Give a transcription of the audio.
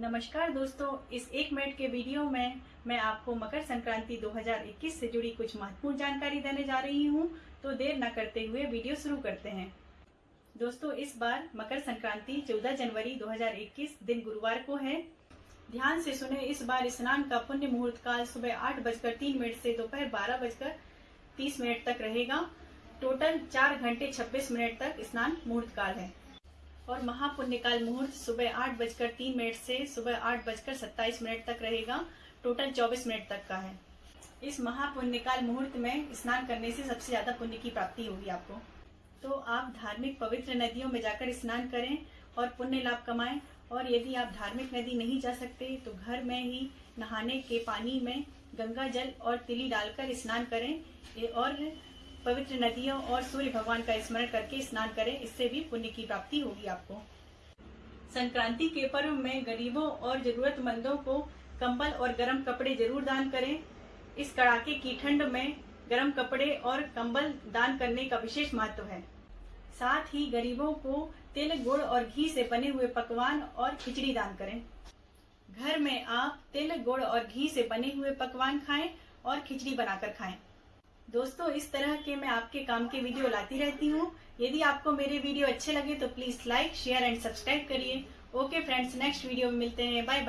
नमस्कार दोस्तों, इस एक मिनट के वीडियो में मैं आपको मकर संक्रांति 2021 से जुड़ी कुछ महत्वपूर्ण जानकारी देने जा रही हूँ तो देर न करते हुए वीडियो शुरू करते हैं। दोस्तों, इस बार मकर संक्रांति 14 जनवरी 2021 दिन गुरुवार को है। ध्यान से सुने इस बार स्नान का पुण्य मुहूर्त काल सुबह आठ बजकर तीन मिनट से दोपहर बारह बजकर तीस मिनट तक रहेगा। टोटल चार घंटे छब्बीस मिनट तक स्नान मुहूर्त काल है। और महापुण्यकाल मुहूर्त सुबह आठ बजकर तीन मिनट से सुबह आठ बजकर सत्ताईस मिनट तक रहेगा। टोटल चौबीस मिनट तक का है। इस महापुण्यकाल मुहूर्त में स्नान करने से सबसे ज़्यादा पुण्य की प्राप्ति होगी आपको। तो आप धार्मिक पवित्र नदियों में जाकर स्नान करें और पुण्य लाभ कमाएँ। और यदि आप धार्मिक नदी नहीं जा सकते तो घर में ही नहाने के पानी में गंगा जल और तिली डालकर स्नान करें। और पवित्र नदियों और सूर्य भगवान का स्मरण करके स्नान करें, इससे भी पुण्य की प्राप्ति होगी आपको। संक्रांति के पर्व में गरीबों और जरूरतमंदों को कंबल और गर्म कपड़े ज़रूर दान करें। इस कड़ाके की ठंड में गर्म कपड़े और कंबल दान करने का विशेष महत्व है। साथ ही गरीबों को तिल, गुड़ और घी से बने हुए पकवान और खिचड़ी दान करें। घर में आप तिल, गुड़ और घी से बने हुए पकवान खाएँ और खिचड़ी बनाकर खाएँ। दोस्तों, इस तरह के मैं आपके काम के वीडियो लाती रहती हूँ। यदि आपको मेरे वीडियो अच्छे लगे तो please like share and subscribe करिए। ओके फ्रेंड्स नेक्स्ट वीडियो में मिलते हैं। Bye bye